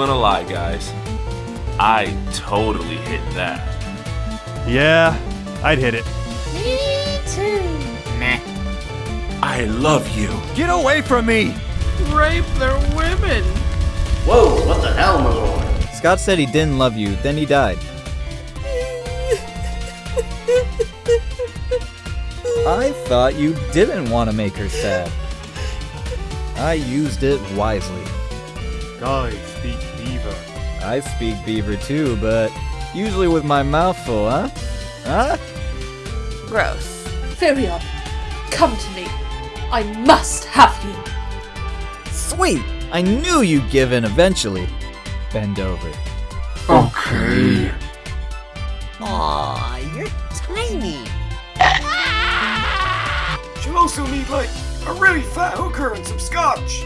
gonna lie, guys. I totally hit that. Yeah, I'd hit it. Me too. Meh. I love you. Get away from me! Rape their women. Whoa, what the hell, my lord? Scott said he didn't love you, then he died. I thought you didn't want to make her sad. I used it wisely. Guys, speak beaver. I speak beaver too, but usually with my mouth full, huh? Huh? Gross. Firion, come to me. I must have you. Sweet! I knew you'd give in eventually. Bend over. Okay. Aw, you're tiny. She'll also need, like, a really fat hooker and some scotch.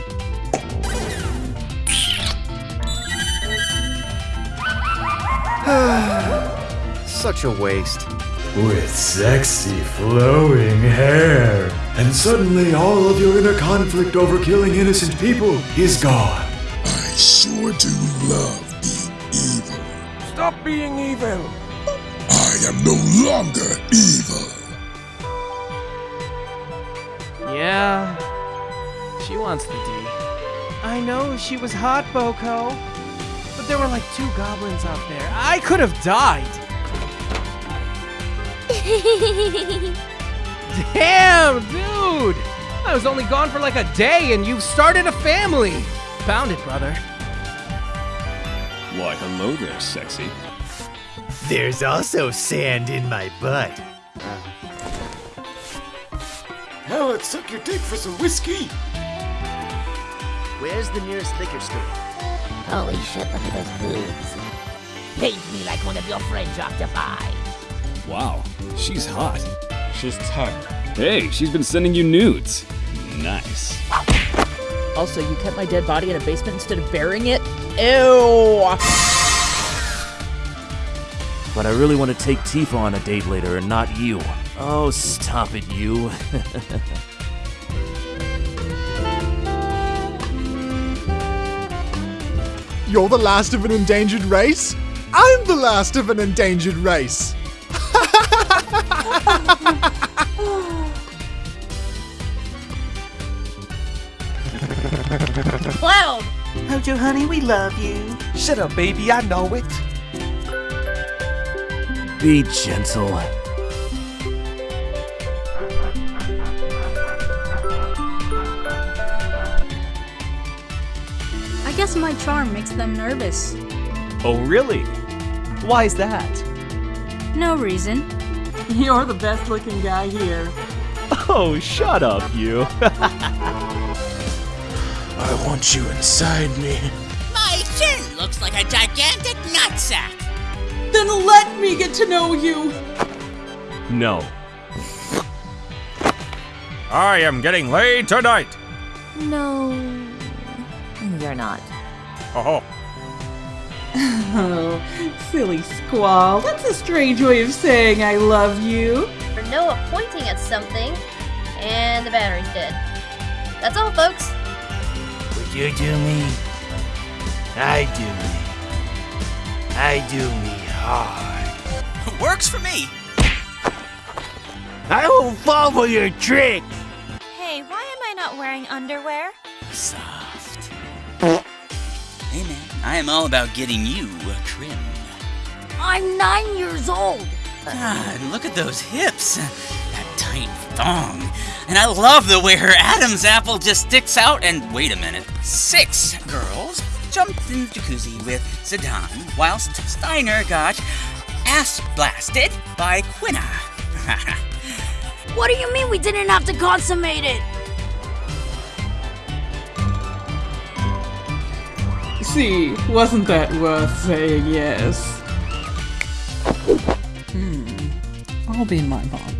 Such a waste. With sexy flowing hair. And suddenly all of your inner conflict over killing innocent people is gone. I sure do love being evil. Stop being evil. I am no longer evil. Yeah. She wants the D. I know she was hot, Boko. But there were like two goblins out there. I could have died. Damn, dude! I was only gone for like a day and you've started a family. Found it, brother. Why, hello there, sexy. There's also sand in my butt. Hell, let's suck your dick for some whiskey. Where's the nearest liquor store? Holy shit, look at those boobs. Paint me like one of your French octopi. Wow, she's hot. She's 10. Hey, she's been sending you nudes. Nice. Also, you kept my dead body in a basement instead of burying it? Ew! But I really want to take Tifa on a date later and not you. Oh, stop it, you. You're the last of an endangered race? I'm the last of an endangered race! Cloud! Oh, Hojo, honey, we love you. Shut up, baby, I know it. Be gentle. Guess my charm makes them nervous. Oh, really? Why is that? No reason. You're the best looking guy here. Oh, shut up, you. I want you inside me. My chin looks like a gigantic nutsack. Then let me get to know you. No. I am getting laid tonight. No, you're not. Oh, Oh, silly squall. That's a strange way of saying I love you. For Noah pointing at something, and the battery's dead. That's all, folks. Would you do me? I do me. I do me hard. Works for me. I won't fall for your trick! Hey, why am I not wearing underwear? Soft. I am all about getting you trimmed. I'm nine years old. God, look at those hips. That tight thong. And I love the way her Adam's apple just sticks out. And wait a minute. Six girls jumped in the jacuzzi with Zidane whilst Steiner got ass blasted by Quina. What do you mean we didn't have to consummate it? See, wasn't that worth saying yes? Hmm. I'll be in my monk.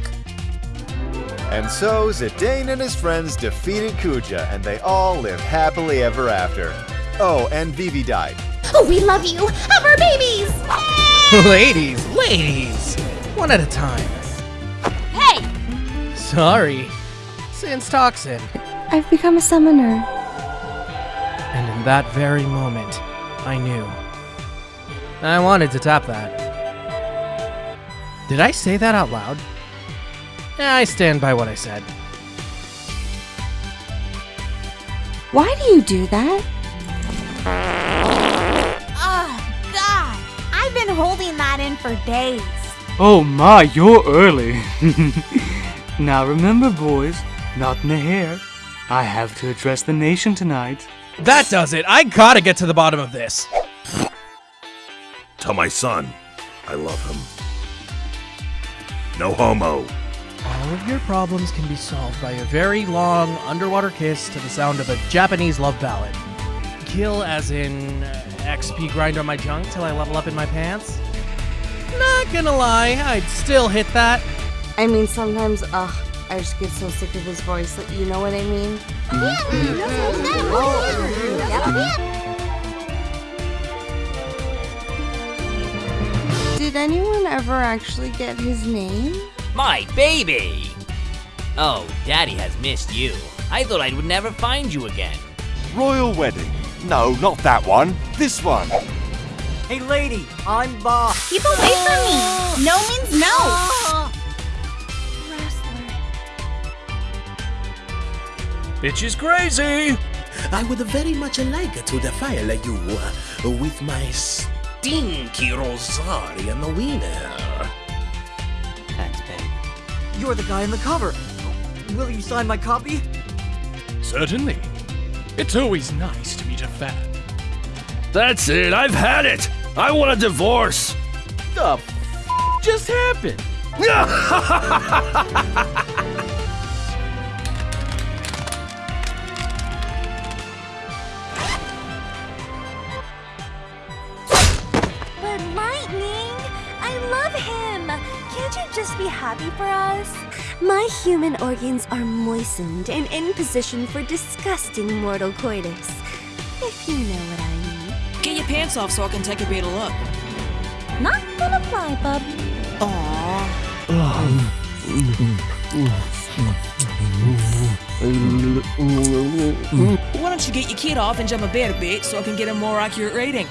And so Zidane and his friends defeated Kuja, and they all lived happily ever after. Oh, and Vivi died. Oh, we love you! Have our babies! ladies, ladies! One at a time. Hey! Sorry. Since toxin. I've become a summoner. And in that very moment, I knew. I wanted to tap that. Did I say that out loud? Yeah, I stand by what I said. Why do you do that? Oh, God. I've been holding that in for days. Oh my, you're early. now remember, boys, not in the hair. I have to address the nation tonight. That does it. I gotta get to the bottom of this. Tell my son I love him. No homo. All of your problems can be solved by a very long underwater kiss to the sound of a Japanese love ballad. Kill as in uh, XP grind on my junk till I level up in my pants? Not gonna lie, I'd still hit that. I mean, sometimes, ugh, I just get so sick of his voice. You know what I mean? Did anyone ever actually get his name? My baby! Oh, Daddy has missed you. I thought I would never find you again. Royal wedding. No, not that one. This one. Hey, lady, I'm Bob. Keep away from me. No means no. Bitch is crazy. I would very much like to defile you uh, with my stinky Rozarrian wiener. Thanks, babe. You're the guy in the cover. Will you sign my copy? Certainly. It's always nice to meet a fan. That's it. I've had it. I want a divorce. The f- just happened? love him. Can't you just be happy for us? My human organs are moistened and in position for disgusting mortal coitus. If you know what I mean. Get your pants off so I can take a better look. Not gonna fly, bub. Aww. Why don't you get your kid off and jump a bed a bit so I can get a more accurate rating?